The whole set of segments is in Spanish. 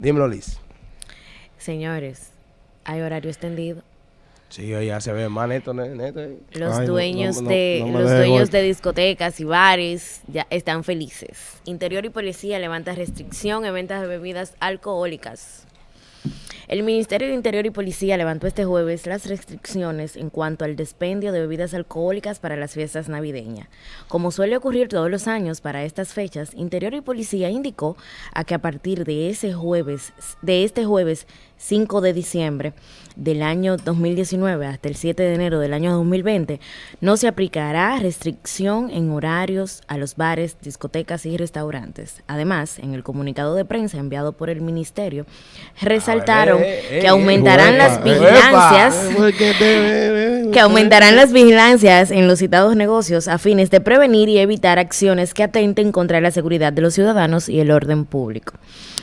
Dímelo, Liz. Señores, hay horario extendido. Sí, ya se ve más neto, ne- neto. eh. Los Ay, dueños no- no- de no los dueños de discotecas y bares ya están felices. Interior y policía levanta restricción en ventas de bebidas alcohólicas. El Ministerio de Interior y Policía levantó este jueves las restricciones en cuanto al despendio de bebidas alcohólicas para las fiestas navideñas. Como suele ocurrir todos los años para estas fechas, Interior y Policía indicó a que a partir de ese jueves, de este jueves 5 de diciembre del año 2019 hasta el 7 de enero del año 2020, no se aplicará restricción en horarios a los bares, discotecas y restaurantes. Además, en el comunicado de prensa enviado por el ministerio, resaltaron eh, eh, que eh, aumentarán las eh, vigilancias que aumentarán las vigilancias en los citados negocios a fines de prevenir y evitar acciones que atenten contra la seguridad de los ciudadanos y el orden público.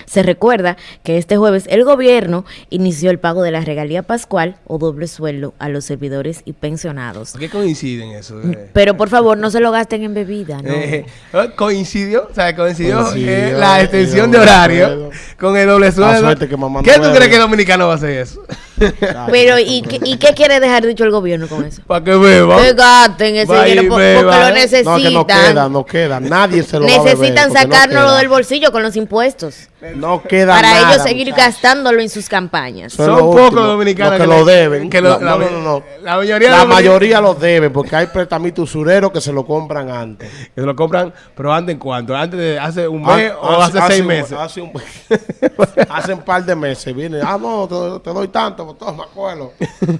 Se recuerda que este jueves el gobierno inició el pago de la regalía pascual o doble sueldo a los servidores y pensionados. ¿Por qué coinciden eso? eh? Pero por favor, no se lo gasten en bebida, ¿no? Eh, eh, coincidió, o sea, coincidió, Coincidió, eh, la extensión de horario sueldo. con el doble sueldo. suerte que mamá no ¿Qué tú crees que el dominicano va a hacer eso? Pero, ¿y qué, ¿y qué quiere dejar dicho el gobierno con eso? Para que beba. Que gasten ese Vaya y dinero po- porque beba. lo No, necesitan. No, que no queda, no queda. Nadie se lo va a beber, Necesitan no sacárnoslo queda. del bolsillo con los impuestos. No queda para nada, ellos seguir muchachos. gastándolo en sus campañas. Son Son lo pocos último, dominicanos que que lo deben. que lo- no, la- no, no, no. la mayoría La mayoría los deben porque hay pretamitos usureros que se lo compran antes. Que se lo compran, pero antes en cuánto? Antes de hace un Ah, mes o hace, seis un- meses. Hace un, hace un par de meses. Viene, ah, no, te, te doy tanto, pues toma, acuerdo.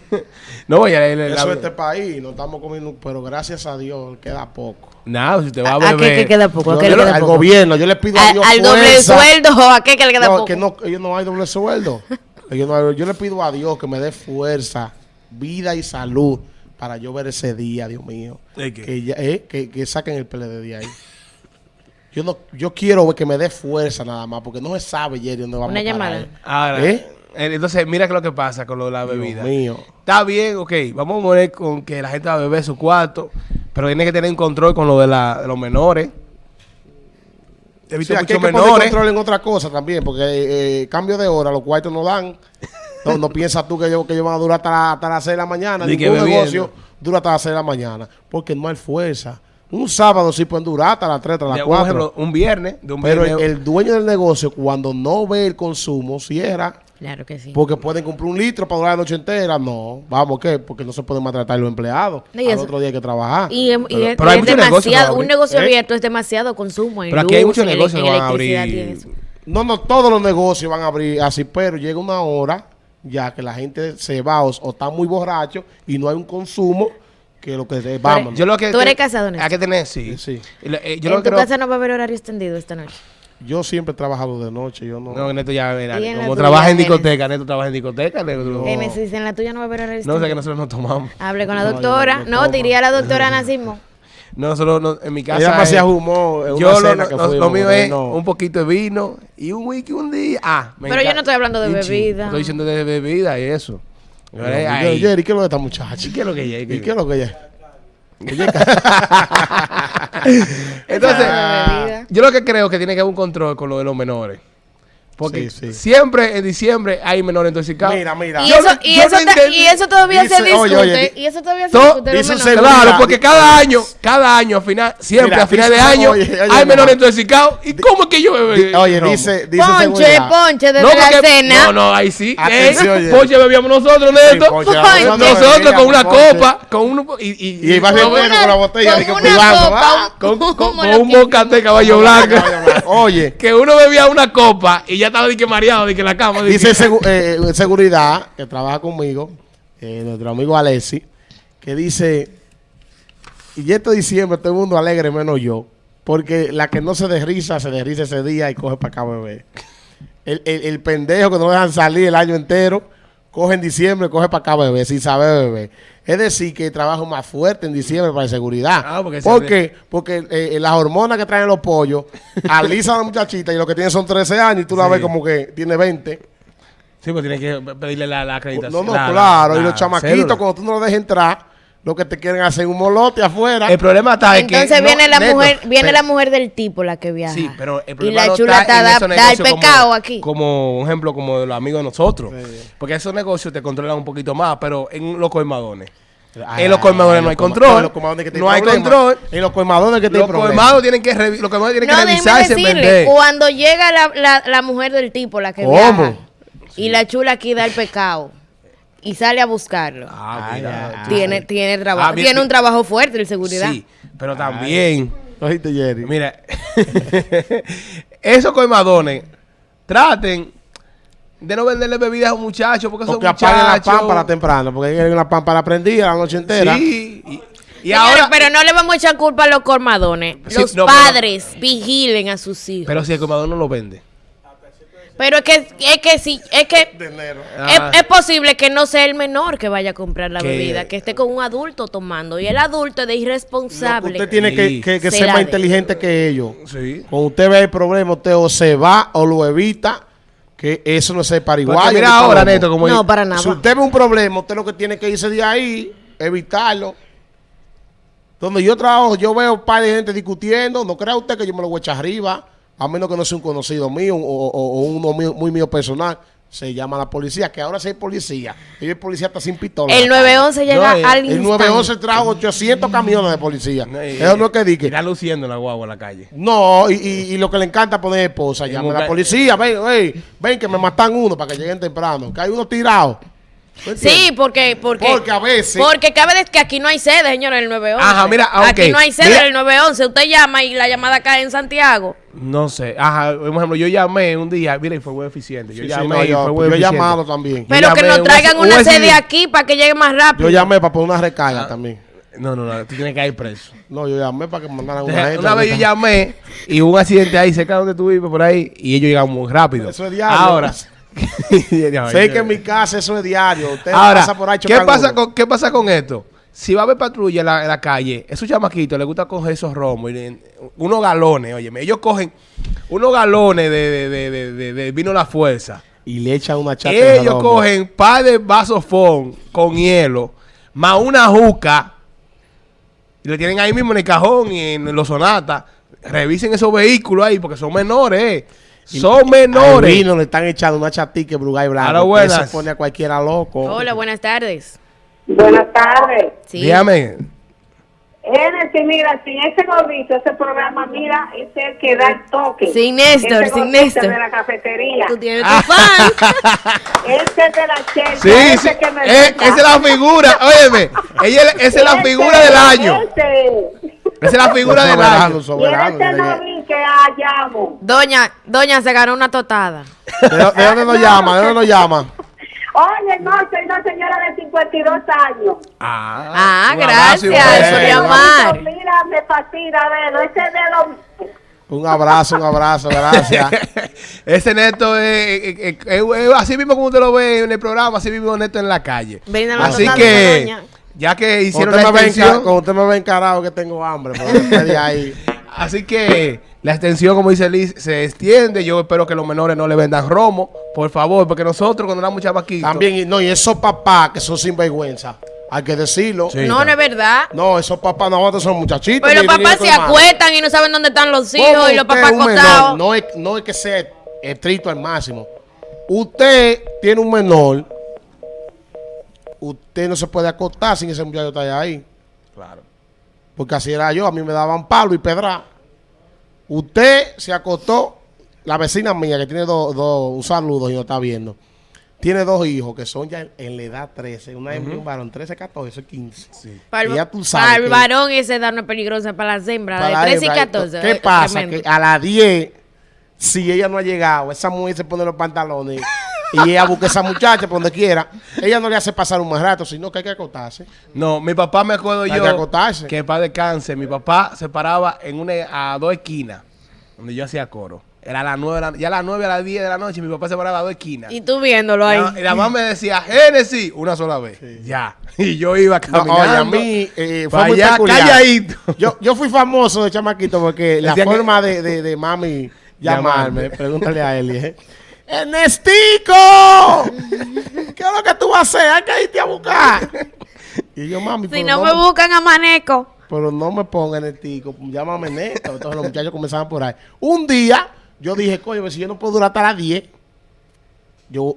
no, ya la, la- Eso es este país, no estamos comiendo, pero gracias a Dios queda poco. Nada, si te va a ¿A, beber. a qué, qué queda poco? ¿A Yo qué le le- queda al poco? gobierno, yo le pido a ¿Al, Dios al doble fuerza. sueldo o a qué que le queda No, poco? que no, ellos no hay doble sueldo. Ellos no hay- yo le pido a Dios que me dé fuerza, vida y salud para yo ver ese día, Dios mío. ¿De qué? Que, ya- eh, que, que saquen el PLD de ahí. Yo no, yo quiero ver que me dé fuerza nada más, porque no se sabe, Jerry, dónde vamos Una a llamada. Ahora, ¿Eh? eh, entonces, mira que lo que pasa con lo de la bebida. Dios mío. Está bien, ok, vamos a morir con que la gente va a beber su cuarto, pero tiene que tener un control con lo de, la, de los menores. He Sí, visto hay muchos menores. control en otra cosa también, porque eh, eh, cambio de hora, los cuartos no dan. No, no piensas tú que ellos, que ellos van a durar hasta, la- hasta las 6 de la mañana. Ni Ningún negocio dura hasta las 6 de la mañana, porque no hay fuerza. Un sábado sí pueden durar hasta las 3, hasta las un 4. ejemplo, un viernes, de un Pero el, el dueño del negocio, cuando no ve el consumo, cierra. Claro que sí. Porque pueden comprar un litro para durar la noche entera. No, vamos, ¿qué? Porque no se pueden maltratar los empleados. No, y Al eso- otro día hay que trabajar. Y, es- y Pero- es, pero hay es muchos demasiado, un negocio ¿Eh? abierto es demasiado consumo en Pero aquí hay luz, muchos en negocios que van a abrir. No, no, todos los negocios van a abrir así, pero llega una hora ya que la gente se va o, o está muy borracho y no hay un consumo que lo que vamos. Yo lo que ¿Tú eres casado, Néstor? Hay que tener, sí. Sí. Y lo- eh, yo en lo tu creo. casa no va a haber horario extendido esta noche. Yo siempre he trabajado de noche, yo no. No, Neto ya, Y la como trabaja en discoteca, Neto trabaja en discoteca. Neto- en la tuya no va a haber No sé que nosotros no tomamos. Hable con la No, doctora. no- no No, te iría a la doctora Nacimo. Nosotros no- en mi casa. Ella en una yo lo, que lo mío es no. un poquito de vino y un whisky un día. Ah, me Pero yo no estoy hablando de bebida. Estoy diciendo de bebida y eso. Jerry, ¿qué es lo de esta muchacha? ¿Y qué es lo que ella? ¿Y qué es lo que ella? Entonces, yo lo que creo que tiene que haber un control con lo de los menores. Porque Sí, sí. siempre en diciembre hay menores intoxicados. Mira, mira. Y Yo eso, y, yo eso no y eso todavía se discute. oye, oye, di- y eso todavía se discute. un. Claro, porque cada año, cada año, al final, siempre Mira, a final de año, oye, oye, hay menores intoxicados. ¿Y cómo es que yo bebé? Oye, No. dice, dice Ponche, seguridad. ponche desde No, la cena. No, no, ahí sí. Atención, ¿eh? Ponche bebíamos nosotros, Neto. Sí, ponche, Ponche. nosotros con una copa, con uno y, y, Y iba con- después con la botella, con ¿va? un bocate caballo blanco. Oye, que uno bebía una copa y ya estaba de que mareado, de que la cama. de dice que- segu- eh, eh, seguridad que trabaja conmigo, eh, nuestro amigo Alessi, que dice, y este diciembre todo el mundo alegre menos yo, porque la que no se desriza, se desriza ese día y coge para acá bebé. El, el, el pendejo que no dejan salir el año entero, coge en diciembre, coge para acá bebé, sin saber beber. Es decir, que trabajo más fuerte en diciembre para seguridad. Ah, porque ¿Por qué? Porque eh, las hormonas que traen los pollos alisan a la muchachita y lo que tiene son 13 años y tú la ves como que tiene 20. Sí, pues tiene que pedirle la, la acreditación. No, no, la- claro. la- y los chamaquitos, cuando tú no los dejes entrar, lo que te quieren hacer es un molote afuera. El problema está en que... Entonces no, viene la Neto, mujer, viene pero- la mujer del tipo la que viaja. Sí, pero el y problema la no chula está en da, da el negocios como- pecado aquí. Como un ejemplo, como de los amigos de nosotros. Porque esos negocios te controlan un poquito más, pero en los colmadones. Ay, en los colmadones no hay los control. en los colmadones que tienen No hay control. En los colmadones que Los tienen problemas. colmados tienen que, revi- los tienen No, que revisarse, decirle, vender. cuando llega la, la, la mujer del tipo, la que ¿Cómo? viaja, y la chula aquí da el pecado, y sale a buscarlo, Ah, mira, ay, tú- tiene, tiene trabajo, Ah, mira, tiene un trabajo fuerte de seguridad. Sí, pero también, ¿Oíste, Jerry? mira, esos colmadones traten de no venderle bebidas a un muchacho porque O esos que apaguen la pámpara temprano, porque hay una pámpara prendida la noche entera. Sí, y, ahora... pero no le vamos a echar culpa a los colmadones. Sí, los no, pero- padres vigilen a sus hijos. Pero si el colmadón no lo vende. Pero es que, es que sí, es que De enero. Ah. es, es posible que no sea el menor que vaya a comprar la bebida, que esté con un adulto tomando. Y el adulto es de irresponsable. Usted tiene que, Sí. que- que Se ser más de. inteligente que ellos. Sí. Cuando usted ve el problema, usted o se va o lo evita, que eso no es Porque pariguayo. mira ahora. Neto, como... no, para nada. Si usted ve un problema, usted lo que tiene que irse de ahí, evitarlo. Donde yo trabajo, yo veo un par de gente discutiendo. No crea usted que yo me lo voy a echar arriba, a menos que no sea un conocido mío o, o- o uno mío- muy mío personal. Se llama la policía, que ahora sí hay policía. Y el policía está sin pistola. el en la calle. 911 llega No, eh, al El instante. 911 trajo 800 camiones de policía. No, y- Eso no es que diga. Está luciendo en la guagua en la calle. No, y, y- y lo que le encanta poner esposa, llama a la policía, ven, ven, ven que me matan uno para que lleguen temprano, que hay uno tirado. Sí, porque, porque, Porque a veces- Porque cabe de que aquí no hay sede, señor, en el 911. Ajá, mira, ah, ok. Aquí no hay sede Mira. en el 911. Usted llama y la llamada cae en Santiago. No sé. Ajá, por ejemplo, yo llamé un día, mira, y fue muy eficiente. Yo Sí, sí, llamé no, y yo, fue muy yo he llamado también. Pero que nos traigan una un sede aquí para que llegue más rápido. Yo llamé para poner una recarga también. No, no, no, tú tienes que ir preso. No, yo llamé para que me mandaran una gente. una vez yo llamé y hubo un accidente ahí cerca donde tú vives, por ahí, y ellos llegaron muy rápido. Eso es diario. Ahora. Sé que en mi casa eso es diario. Usted Ahora, pasa por ahí ¿qué pasa, con, ¿qué pasa con esto? Si va a haber patrulla en la, en la calle, esos chamaquitos les gusta coger esos romos, y unos galones, oye, ellos cogen unos galones de, de, de, de- de- de vino La Fuerza. Y le echan una chata de Ellos romo. cogen par de vasos fon con hielo, más una juca, y le tienen ahí mismo en el cajón y en los sonatas. Revisen esos vehículos ahí porque son menores, eh. Son Al menores. vino le están echando una chatica de Brugay Blanco. Que buenas. Eso pone a cualquiera loco. Hola, buenas tardes. Buenas tardes. Sí. Dígame. Genesis, mira, sin ese gordito, ese programa, mira, es el que da el toque. Sin Néstor, Ese sin Néstor. de la cafetería. Tú tienes tu fan. Ese de la chelcha, Sí, ese sí. que me Eh, esa es la figura. Óyeme, ella, es- esa es la Ese, figura del año. Ese. Esa es la figura del año. los Y soberanos, ese que hallamos. Doña, doña se ganó una totada. ¿De, de dónde nos llama? ¿De dónde nos llama? Oye, no, soy una señora de 52 años. Ah, Ah, un abrazo y un gracias por llamar. Mira, me fascina verlo. Ese de los... Un abrazo, un abrazo, gracias. Ese neto es, es- es- es- es así mismo como usted lo ve en el programa, así mismo neto en la calle. Brinda la Así que, ya que hicieron usted, la extensión, cuando usted me ve encarado que tengo hambre, pero ahí. así que la extensión, como dice Liz, se extiende. Yo espero que los menores no le vendan romo, por favor, porque nosotros cuando éramos chavaquitos, También, y- no, y esos papás que son sinvergüenza, hay que decirlo. Sí. No, no es verdad. No, esos papás no son muchachitos. Pero ni- los papás se hermano. acuestan y no saben dónde están los ¿Cómo hijos y los papás acostados. No es, no es que sea estricto al máximo. Usted tiene un menor, usted no se puede acostar sin ese muchacho estar ahí. Claro. Porque así era yo, a mí me daban palo y pedra. Usted se acostó, la vecina mía que tiene dos, dos, un saludo y no está viendo, tiene dos hijos que son ya en, en la edad 13, una hembra y un varón, 13, 14, 15. Para el, Y ya tú sabes para el varón esa edad no es peligrosa, para las hembras, Para de 13 y hembra, 14. ¿Qué es pasa? tremendo. Que a las 10, si ella no ha llegado, esa mujer se pone los pantalones y ella busca a esa muchacha por donde quiera, ella no le hace pasar un más rato, sino que hay que acostarse. No, mi papá me acuerdo Hay yo que acotarse. que para descanse, mi papá se paraba en una a dos esquinas donde yo hacía coro. Era a las nueve, de la- ya a las nueve a las 10 de la noche, mi papá se paraba a dos esquinas. Y tú viéndolo ahí. La- y la mamá me decía, Génesis, una sola vez. Ya. Y yo iba No, caminando. oye, a mí eh, fue muy allá, calladito. Yo, yo fui famoso de chamaquito porque la que- forma de, de, de mami llamarme, Llamarme. pregúntale a Eli, ¿eh? ¡Ernestico! ¿Qué es lo que tú vas a hacer? Hay que irte a buscar. Y yo, mami, Si no no me buscan a Maneco. pero no me pongan el tico, llámame neto. Entonces los muchachos comenzaban por ahí. Un día, yo dije, coño, pues, si yo no puedo durar hasta las 10, yo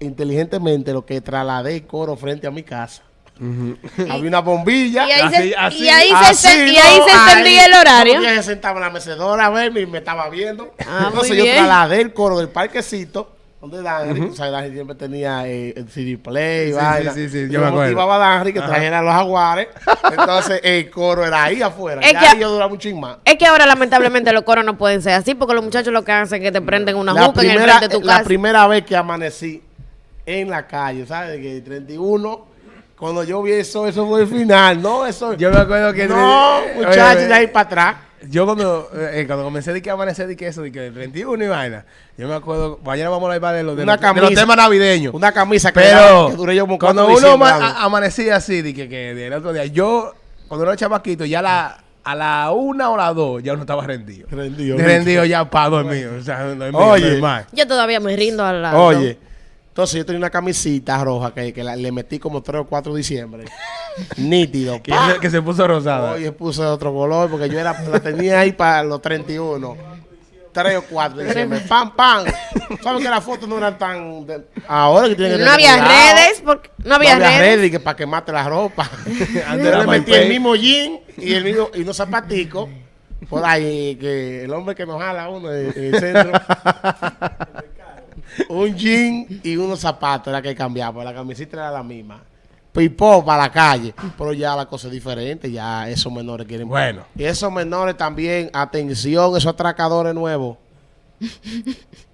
inteligentemente lo que trasladé el coro frente a mi casa. Había una bombilla. Y ahí Así- se, así- y ahí se, Así, esten- y ¿no? ahí se extendía el horario. Yo se sentaba en la mecedora a verme y me estaba viendo. Ah, Entonces muy yo trasladé el coro del parquecito. Donde Danry, o sea, Danry siempre tenía eh, el CD play, Sí, vaina. sí, sí, yo me acuerdo. motivaba a Danry que trajera los jaguares. Entonces el coro era ahí afuera. Es ya que- ahí yo duraba ching más. Es que ahora lamentablemente los coros no pueden ser así porque los muchachos lo que hacen es que te prenden una La juca en el frente de tu la casa. primera vez que amanecí en la calle, ¿sabes? Que 31, cuando yo vi eso, eso fue el final, ¿no? Eso, Yo me acuerdo que... no, eh, muchachos, de ahí para atrás. Yo cuando, eh, cuando comencé de que amanecer de que eso, de que el 31 y vaina, yo me acuerdo, mañana vamos a hablar de los, de Una los, de los temas navideños. Una camisa que, Pero que duré yo como cuando uno ama- amanecía así, de que, que del otro día, yo, cuando era chamaquito, ya la, a la una o la dos, ya uno estaba rendido. Rendido, rendido ya para dormir. O sea, dormir, Oye. normal. Yo todavía me rindo a la. Oye, entonces yo tenía una camisita roja que, que la- le metí como 3 o 4 de diciembre. Nítido. Que, se, que se puso rosada. Oye, puse otro color porque yo era, la tenía ahí para los 31. 3 o 4 de diciembre. Pam, pam. ¿Sabes que las fotos no eran tan. de- ahora que tienen que No había cuidado. redes, porque no había, no había redes. redes que para quemarte la ropa. Antes le metí el mismo jean y el mismo, y unos zapaticos. Por ahí, que el hombre que nos jala uno en el centro. un jean y unos zapatos era que cambiaba. La camiseta era la misma. Pipó para la calle. Pero ya la cosa es diferente. Ya esos menores quieren. Bueno. Y esos menores también, atención, esos atracadores nuevos.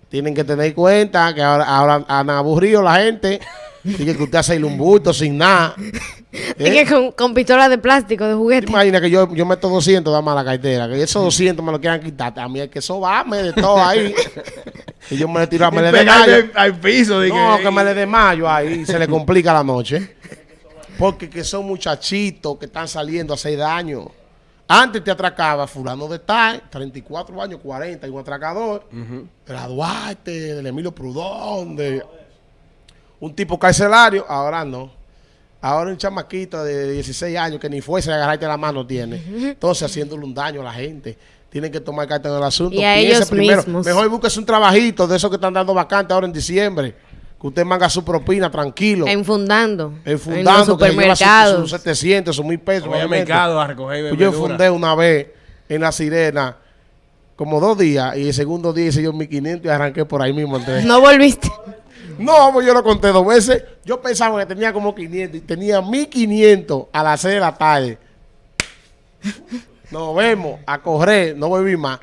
Tienen que tener cuenta que ahora, ahora han aburrido la gente. Dice que usted hace un bulto sin nada. Es que con, con pistolas de plástico, de juguete. Imagina que yo, yo meto 200, dame a la cartera. Que esos 200 me lo quieran quitar. A mí es que eso va, me de todo ahí. y yo me le tiro, me le desmayo. al, al piso. De No, que me le desmayo ahí y se le complica la noche. Porque que son muchachitos que están saliendo a hacer daño. Antes te atracaba fulano de tal, 34 años, 40, y un atracador. Era Duarte, del Emilio Prudón, de un tipo carcelario. Ahora no. Ahora un chamaquito de 16 años que ni fuese a agarrarte la mano tiene. Entonces haciéndole un daño a la gente. Tienen que tomar carta en el asunto. Y a Piense ellos primero. mismos. Mejor búsquese un trabajito de esos que están dando vacante ahora en diciembre. Que usted manga su propina tranquilo. Enfundando. El En fundando los que lleva sus, supermercados. sus 700, sus 1000 pesos. Voy al mercado a recoger Pues yo fundé una vez en La Sirena como dos días y el segundo día hice yo 1500 y arranqué por ahí mismo. entonces. No volviste. No, pues yo lo conté dos veces. Yo pensaba que tenía como 500 y tenía 1500 a las 6 de la tarde. Nos vemos a correr, no volví más.